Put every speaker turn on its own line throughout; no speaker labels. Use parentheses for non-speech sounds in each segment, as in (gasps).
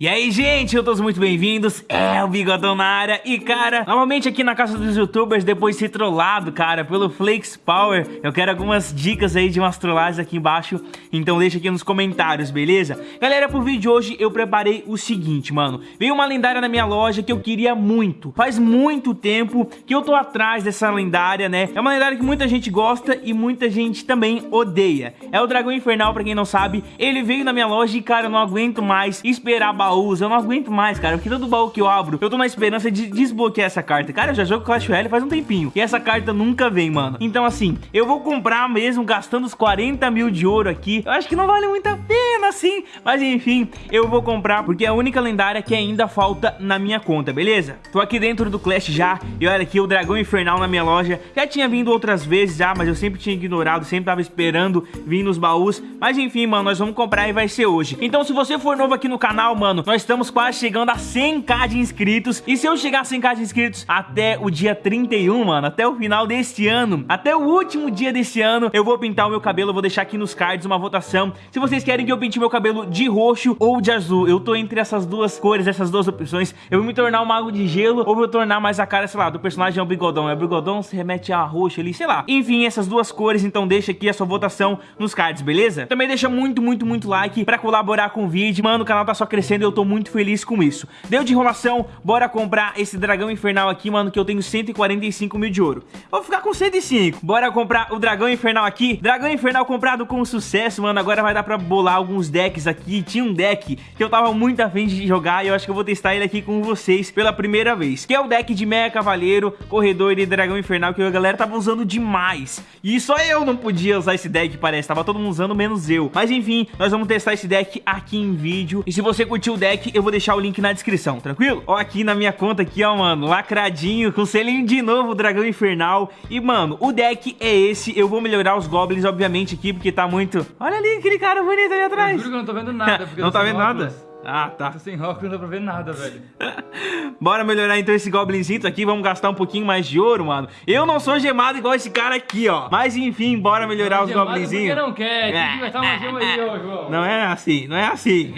E aí, gente, eu todos muito bem-vindos, é o Bigodão na área. E, cara, novamente aqui na casa dos youtubers Depois de ser trollado, cara, pelo Flakes Power Eu quero algumas dicas aí de umas trollagens aqui embaixo. Então deixa aqui nos comentários, beleza? Galera, pro vídeo de hoje eu preparei o seguinte, mano. Veio uma lendária na minha loja que eu queria muito. Faz muito tempo que eu tô atrás dessa lendária, né? É uma lendária que muita gente gosta e muita gente também odeia. É o Dragão Infernal, pra quem não sabe. Ele veio na minha loja e, cara, eu não aguento mais esperar baús, eu não aguento mais, cara. Porque todo baú que eu abro, eu tô na esperança de desbloquear essa carta. Cara, eu já jogo Clash Royale faz um tempinho. E essa carta nunca vem, mano. Então, assim, eu vou comprar mesmo, gastando os 40 mil de ouro aqui. Eu acho que não vale muito a pena, assim. Mas, enfim, eu vou comprar porque é a única lendária que ainda falta na minha conta, beleza? Tô aqui dentro do Clash já. E olha aqui, o Dragão Infernal na minha loja. Já tinha vindo outras vezes já, mas eu sempre tinha ignorado. Sempre tava esperando vir nos baús. Mas, enfim, mano, nós vamos comprar e vai ser hoje. Então, se você for novo aqui no canal, mano, nós estamos quase chegando a 100k de inscritos. E se eu chegar a 100k de inscritos até o dia 31, mano, até o final deste ano, até o último dia desse ano, eu vou pintar o meu cabelo. Vou deixar aqui nos cards uma votação. Se vocês querem que eu pinte meu cabelo de roxo ou de azul, eu tô entre essas duas cores, essas duas opções. Eu vou me tornar um mago de gelo ou vou tornar mais a cara, sei lá, do personagem é o bigodão. É o bigodão, se remete a roxo ali, sei lá. Enfim, essas duas cores, então deixa aqui a sua votação nos cards, beleza? Também deixa muito, muito, muito like pra colaborar com o vídeo. Mano, o canal tá só crescendo e eu tô muito feliz com isso. Deu de enrolação, bora comprar esse dragão infernal aqui, mano, que eu tenho 145 mil de ouro. Vou ficar com 105. Bora comprar o dragão infernal aqui. Dragão infernal comprado com sucesso, mano. Agora vai dar pra bolar alguns decks aqui. Tinha um deck que eu tava muito afim de jogar e eu acho que eu vou testar ele aqui com vocês pela primeira vez. Que é o deck de Meia Cavaleiro, Corredor e Dragão Infernal, que a galera tava usando demais. E só eu não podia usar esse deck, parece. Tava todo mundo usando, menos eu. Mas enfim, nós vamos testar esse deck aqui em vídeo. E se você curtiu o deck, eu vou deixar o link na descrição, tranquilo? Ó, aqui na minha conta aqui, ó, mano, lacradinho, com selinho de novo, Dragão Infernal. E, mano, o deck é esse. Eu vou melhorar os Goblins, obviamente, aqui, porque tá muito... Olha ali aquele cara bonito ali atrás. Eu
juro que eu não tô vendo nada. (laughs)
não tá vendo óculos. nada? Ah, tá.
Tô sem óculos, não dá pra ver nada, velho. (laughs)
Bora melhorar então esse goblinzinho aqui, vamos gastar um pouquinho mais de ouro, mano. Eu não sou gemado igual esse cara aqui, ó. Mas enfim, bora melhorar os goblinzinhos.
não quer, tem que gastar uma gema aí, ó, João.
Não é assim, não é assim.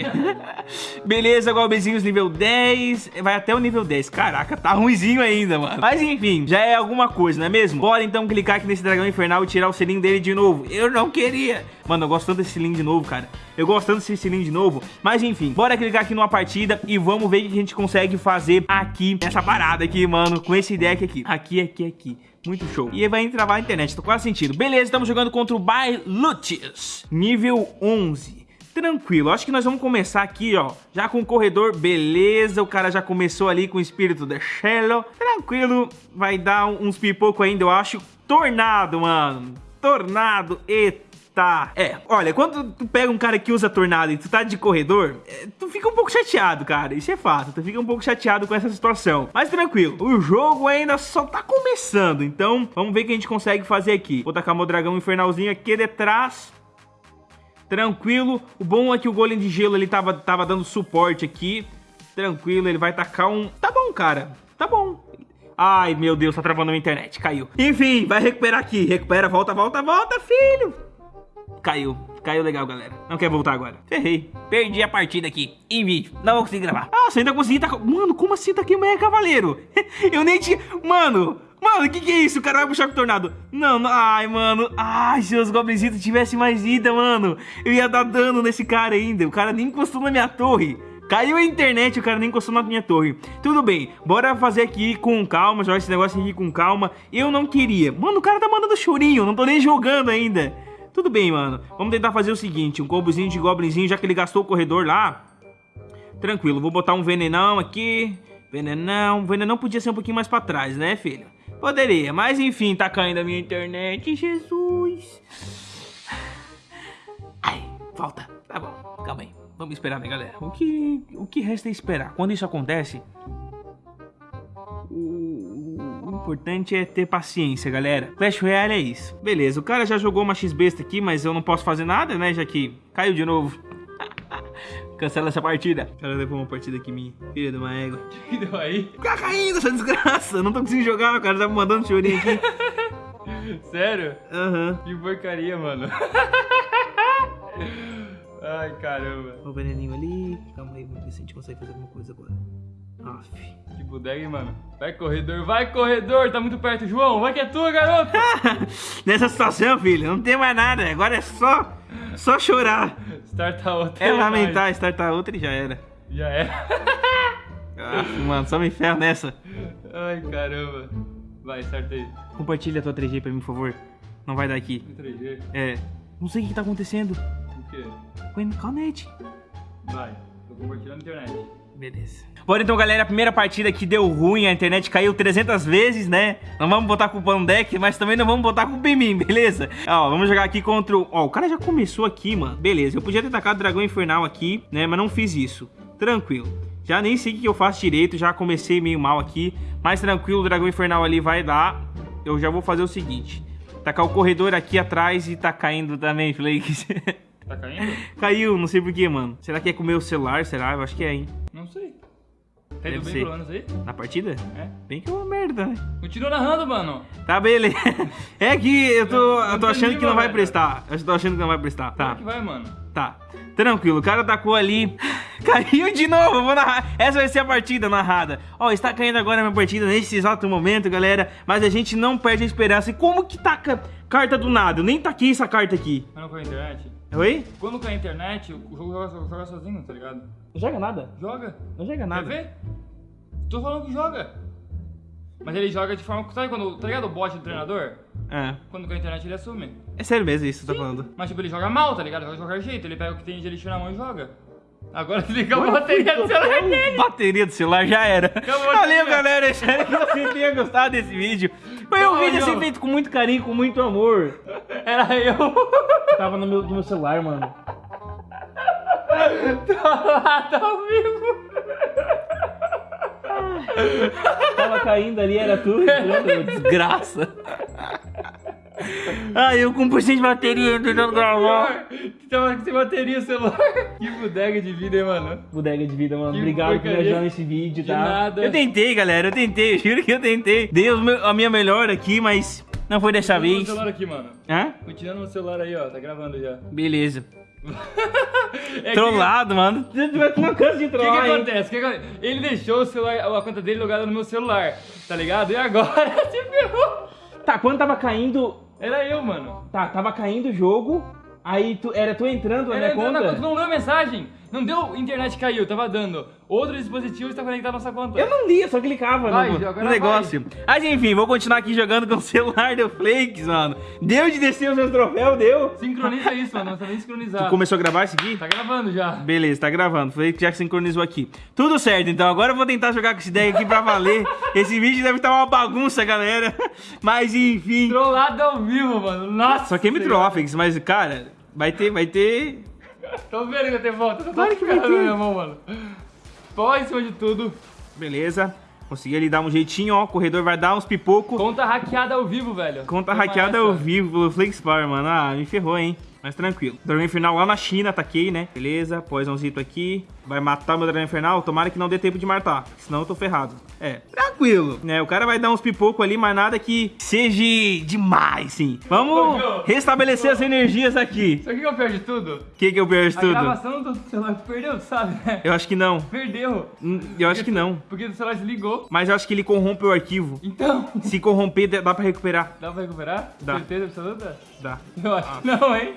(laughs) Beleza, goblinzinhos nível 10, vai até o nível 10. Caraca, tá ruimzinho ainda, mano. Mas enfim, já é alguma coisa, não é mesmo? Bora então clicar aqui nesse dragão infernal e tirar o selinho dele de novo. Eu não queria. Mano, eu gosto tanto desse selinho de novo, cara. Eu gosto tanto desse selinho de novo. Mas enfim, bora clicar aqui numa partida e vamos ver o que a gente consegue fazer aqui nessa parada aqui, mano, com esse deck aqui. Aqui, aqui, aqui. Muito show. E vai travar a internet, tô quase sentindo. Beleza, estamos jogando contra o Bailutius, nível 11 tranquilo. Acho que nós vamos começar aqui, ó, já com o corredor, beleza. O cara já começou ali com o espírito da Shello. Tranquilo, vai dar uns pipoco ainda, eu acho. Tornado, mano. Tornado, eita tá. É, olha, quando tu pega um cara que usa tornado e tu tá de corredor, é, tu fica um pouco chateado, cara. Isso é fato. Tu fica um pouco chateado com essa situação. Mas tranquilo, o jogo ainda só tá começando. Então, vamos ver o que a gente consegue fazer aqui. Vou tacar meu dragão infernalzinho aqui detrás. Tranquilo. O bom é que o golem de gelo ele tava, tava dando suporte aqui. Tranquilo, ele vai tacar um... Tá bom, cara. Tá bom. Ai, meu Deus, tá travando a internet. Caiu. Enfim, vai recuperar aqui. Recupera, volta, volta, volta, filho. Caiu. Caiu legal, galera. Não quer voltar agora. Ferrei. Perdi a partida aqui. Em vídeo. Não vou conseguir gravar. Ah, você ainda conseguiu tá... Mano, como assim tá aqui o Cavaleiro? (laughs) Eu nem tinha... Mano... Mano, o que que é isso? O cara vai puxar com o tornado. Não, não, ai, mano. Ai, se os goblinzitos tivessem mais vida, mano. Eu ia dar dano nesse cara ainda. O cara nem encostou na minha torre. Caiu a internet, o cara nem encostou na minha torre. Tudo bem, bora fazer aqui com calma, jogar esse negócio aqui com calma. Eu não queria. Mano, o cara tá mandando chorinho, não tô nem jogando ainda. Tudo bem, mano. Vamos tentar fazer o seguinte, um combozinho de goblinzinho, já que ele gastou o corredor lá. Tranquilo, vou botar um venenão aqui. Venenão. Venenão podia ser um pouquinho mais pra trás, né, filho? Poderia, mas enfim, tá caindo a minha internet, Jesus. Ai, falta. Tá bom, calma aí. Vamos esperar, né, galera? O que, o que resta é esperar. Quando isso acontece, importante é ter paciência, galera. Clash Royale é isso. Beleza, o cara já jogou uma X-Besta aqui, mas eu não posso fazer nada, né? Já que caiu de novo. (laughs) Cancela essa partida. O cara levou uma partida aqui minha. Filha de uma égua. (laughs)
que deu aí?
Fica caindo essa desgraça. Não tô conseguindo jogar, o cara tá me mandando chorinho aqui. (laughs)
Sério?
Aham. Uhum.
Que porcaria, mano. Ai, caramba.
O veneninho ali. Calma aí, vamos ver se a gente consegue fazer alguma coisa agora. Aff.
Que bodega, hein, mano? Vai, corredor, vai, corredor. Tá muito perto, João. Vai que é tua, garoto. (laughs)
Nessa situação, filho, não tem mais nada. Agora é só, só chorar.
Starta outra.
É lamentar, startar outra e já era.
Já era. (laughs)
Aff, mano, só me ferro nessa.
Ai, caramba. Vai, starta aí.
Compartilha a tua 3G pra mim, por favor. Não vai dar aqui.
3G.
É. Não sei o que tá acontecendo.
O quê?
Com a net.
Vai. Tô compartilhando na internet.
Beleza. Bora então, galera, a primeira partida que deu ruim, a internet caiu 300 vezes, né? Não vamos botar culpa no deck, mas também não vamos botar culpa em mim, beleza? Ó, vamos jogar aqui contra o... Ó, o cara já começou aqui, mano. Beleza, eu podia ter tacado o dragão infernal aqui, né? Mas não fiz isso. Tranquilo. Já nem sei o que eu faço direito, já comecei meio mal aqui. Mas tranquilo, o dragão infernal ali vai dar. Eu já vou fazer o seguinte. Tacar o corredor aqui atrás e tá caindo também, Flakes. (laughs)
Tá caindo?
Caiu, não sei porquê, mano. Será que é com o meu celular? Será? Eu acho que é, hein?
Tá indo bem
ser.
pelo menos aí?
Na partida?
É.
Bem que é uma merda, né?
Continua narrando, mano.
Tá, beleza. (laughs) É que eu tô,
Eu-
eu tô achando que não vai prestar. Eu tô achando que não vai prestar.
Como
Tá,
é que vai, mano?
tá. Tranquilo, o cara tacou ali. (laughs) Caiu de novo, vou narrar. Essa vai ser a partida narrada. Ó, está caindo agora a minha partida nesse exato momento, galera. Mas a gente não perde a esperança. E como que taca carta do nada? Eu nem taquei essa carta aqui.
Mas não a internet?
Oi?
Quando com a internet, o jogo joga, joga sozinho, tá ligado?
Não joga nada.
Joga.
Não joga
Quer
nada.
ver? Tô falando que joga. Mas ele joga de forma. Sabe quando. Tá ligado o bot do treinador?
É.
Quando com a internet ele assume.
É sério mesmo isso que você tá falando.
Mas tipo, ele joga mal, tá ligado? Joga de qualquer jeito. Ele pega o que tem de lixo na mão e joga. Agora liga a bateria do celular dele.
Bateria do celular já era. Valeu, galera. Espero que você tenha gostado desse vídeo. Foi um vídeo assim feito com muito carinho, com muito amor.
Era eu.
Tava no meu, no meu celular, mano.
tá ao vivo.
Tava caindo ali, era tudo. (laughs) Desgraça. Ah, eu com 100% de bateria tentando gravar.
Tava sem bateria o celular. Que bodega de vida, hein, mano?
Bodega de vida, mano.
Que
Obrigado por me ajudar nesse vídeo,
De
tá?
nada.
Eu tentei, galera. Eu tentei. (laughs) Eu juro que eu tentei. Dei a minha melhor aqui, mas não foi dessa
Continua no
vez.
celular aqui, mano.
Hã?
Continuando no celular aí, ó. Tá gravando já.
Beleza. (laughs)
É
Trollado, mano. Tu não cansa de
O que, que
trollar,
acontece? O que que- Ele deixou o celular, a conta dele logada no meu celular, tá ligado? E agora (laughs) se ferrou.
Tá, quando tava caindo.
Era eu, mano.
Tá, tava caindo o jogo. Aí tu, era tu entrando na minha
entrando na
conta?
conta, não leu a mensagem. Não deu, internet caiu, tava dando. Outro dispositivo está conectado à nossa conta.
Eu não li, eu só clicava
Vai,
no, no negócio. Mas enfim, vou continuar aqui jogando com o celular do Flakes, mano. Deu de descer os meus troféus, deu.
Sincroniza isso, mano. Não tá nem sincronizado.
Começou a gravar isso aqui?
Tá gravando já.
Beleza, tá gravando. Foi que já sincronizou aqui. Tudo certo, então. Agora eu vou tentar jogar com essa ideia aqui pra valer. (laughs) Esse vídeo deve estar uma bagunça, galera. Mas enfim.
Trollado ao vivo, mano. Nossa.
Só quem me trollou, Flakes, mas cara, vai ter, vai ter.
Tô vendo que vai ter volta. Tô
Claro que vai ter.
minha mão, mano. Pó em cima de tudo.
Beleza. Consegui ali dar um jeitinho, ó. O corredor vai dar uns pipocos.
Conta hackeada ao vivo, velho.
Conta hackeada ao vivo pelo Flakes Power, mano. Ah, me ferrou, hein? Mas tranquilo. Dragão Infernal lá na China, ataquei, né? Beleza, poisãozito aqui. Vai matar meu Dragão Infernal? Tomara que não dê tempo de matar, senão eu tô ferrado. É, tranquilo. Né, o cara vai dar uns pipocos ali, mas nada que seja demais, sim. Vamos restabelecer as energias aqui.
Isso aqui que o pior de tudo.
O que que eu perco
A
tudo?
gravação do celular perdeu, sabe?
Eu acho que não.
Perdeu.
Hum, Eu acho que não.
Porque o celular desligou.
Mas eu acho que ele corrompe o arquivo.
Então,
Se corromper, dá pra recuperar.
dá pra recuperar?
Dá.
Certeza absoluta?
Dá.
Eu acho que não, hein?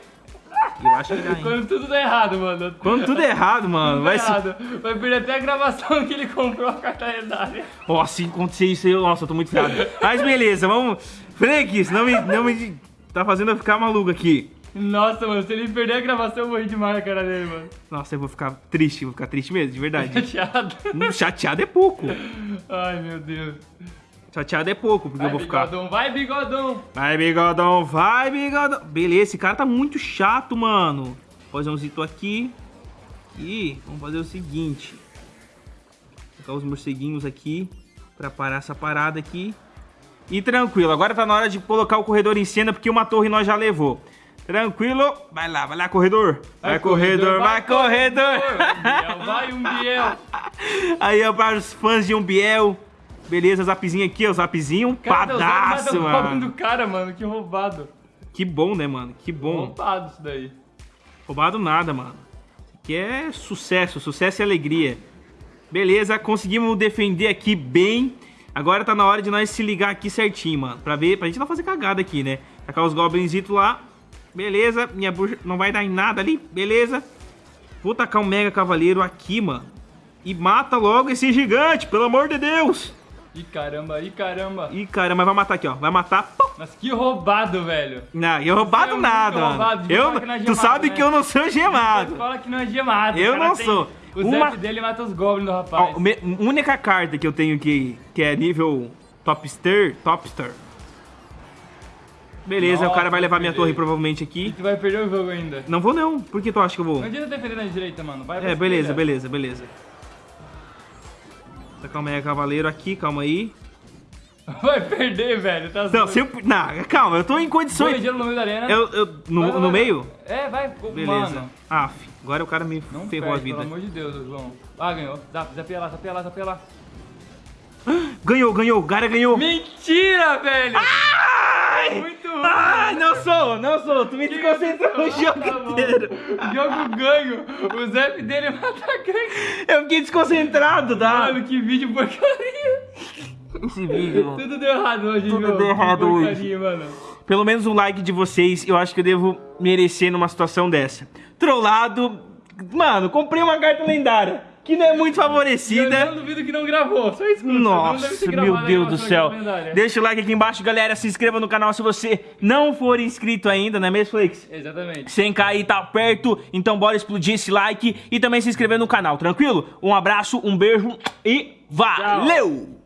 Eu acho que dá, hein?
Quando tudo dá errado, mano.
Quando tudo é errado, mano,
Tudo
vai se
errado. Vai perder até a gravação que ele comprou a carta lendária.
Ó, se acontecer isso aí, nossa, eu tô muito ferrado. Mas beleza, vamos. Frank, não me, não me. Tá fazendo eu ficar maluco aqui.
Nossa, mano, se ele perder a gravação, eu morri demais na cara dele, mano.
Nossa, eu vou ficar triste, vou ficar triste mesmo, de verdade.
Chateado.
Hum, Chateado é pouco.
Ai, meu Deus.
Chateado é pouco, porque
Vai,
eu vou ficar.
bigodão, vai, bigodão.
Vai, bigodão, vai, bigodão. Beleza, esse cara tá muito chato, mano. Poisãozito aqui. E vamos fazer o seguinte. Colocar os morceguinhos aqui pra parar essa parada aqui. E tranquilo, agora tá na hora de colocar o corredor em cena, porque uma torre nós já levou. Tranquilo, vai lá, vai lá, corredor. Vai, corredor, vai, corredor.
Biel, vai, um Biel. (laughs)
Aí, ó, para os fãs de um Biel. Beleza, zapzinho aqui, ó, zapzinho
Cara, zero,
padaço, mano.
do cara, mano. Que roubado.
Que bom, né, mano? Que bom.
Roubado isso daí.
Roubado nada, mano. Que é sucesso, sucesso e alegria. Beleza, conseguimos defender aqui bem. Agora tá na hora de nós se ligar aqui certinho, mano. Pra ver, pra gente não fazer cagada aqui, né? Tacar os goblinzitos lá. Beleza, minha bruxa não vai dar em nada ali. Beleza. Vou tacar um mega cavaleiro aqui, mano. E mata logo esse gigante, pelo amor de Deus.
Ih, caramba, ih, caramba.
Ih, cara, mas vai matar aqui, ó. Vai matar. Pum.
Mas que roubado, velho.
Não, eu roubado
é
nada,
roubado,
Eu,
não é
tu
gemado,
sabe
né?
que eu não sou (laughs) gemado.
Fala que não é gemado.
Eu não
tem-
sou.
O
Uma-
zap dele mata os goblins do
Ó,
rapaz.
me- única carta que eu tenho que, que é nível topster, topster. Beleza, o cara
Nossa,
vai levar minha torre provavelmente
E
aqui.
tu vai perder o jogo ainda.
Não vou não. Por que tu acha que eu vou?
Não adianta defender na direita, mano. Vai
É, beleza, beleza, beleza. Tá, Calma aí, cavaleiro aqui, calma aí. (laughs)
Vai perder, velho. Tá
Não, se eu... Não, calma, eu tô em condições...
gelo no meio da arena.
Eu, eu, no,
Vai, vai,
no meio?
É, vai.
Beleza.
Mano,
Aff, agora o cara me
não
ferrou
perde,
a vida.
pelo amor de Deus, João. Ah, ganhou. Zapia lá, zapia lá, lá. (gasps)
Ganhou, ganhou, o cara ganhou.
Mentira, velho!
Ai! Ai, não sou, não sou. Tu me desconcentrou o jogo
Tá
inteiro.
Jogo ganho. O zap dele mata ganho.
Eu fiquei desconcentrado, tá?
Mano, que vídeo porcaria.
Esse vídeo, mano.
Tudo deu errado hoje,
Tudo
João.
deu errado hoje.
porcaria, mano.
Pelo menos um like de vocês, eu acho que eu devo merecer numa situação dessa. Trollado. Mano, comprei uma carta lendária. Que não é muito
Eu
favorecida.
não duvido que não gravou. Só escuta.
Nossa, meu Deus do céu. Deixa o like aqui embaixo, galera. Se inscreva no canal se você não for inscrito ainda, não é mesmo, Flix?
Exatamente.
100k aí tá perto, então bora explodir esse like e também se inscrever no canal, tranquilo? Um abraço, um beijo e valeu!